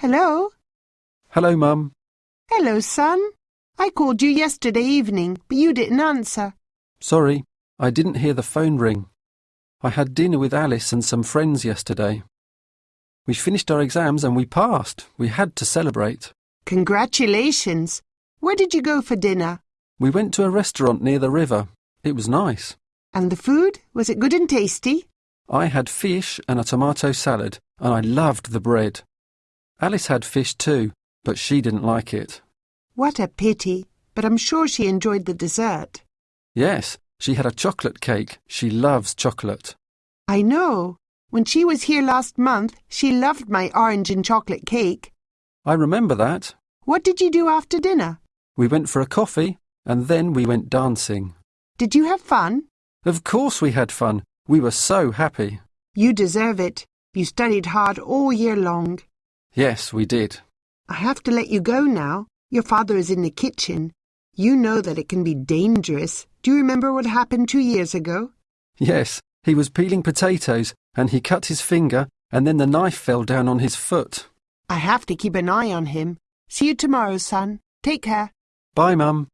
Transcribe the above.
Hello? Hello, Mum. Hello, son. I called you yesterday evening, but you didn't answer. Sorry, I didn't hear the phone ring. I had dinner with Alice and some friends yesterday. We finished our exams and we passed. We had to celebrate. Congratulations. Where did you go for dinner? We went to a restaurant near the river. It was nice. And the food? Was it good and tasty? I had fish and a tomato salad, and I loved the bread. Alice had fish too, but she didn't like it. What a pity. But I'm sure she enjoyed the dessert. Yes, she had a chocolate cake. She loves chocolate. I know. When she was here last month, she loved my orange and chocolate cake. I remember that. What did you do after dinner? We went for a coffee, and then we went dancing. Did you have fun? Of course we had fun. We were so happy. You deserve it. You studied hard all year long. Yes, we did. I have to let you go now. Your father is in the kitchen. You know that it can be dangerous. Do you remember what happened two years ago? Yes, he was peeling potatoes, and he cut his finger, and then the knife fell down on his foot. I have to keep an eye on him. See you tomorrow, son. Take care. Bye, Mum.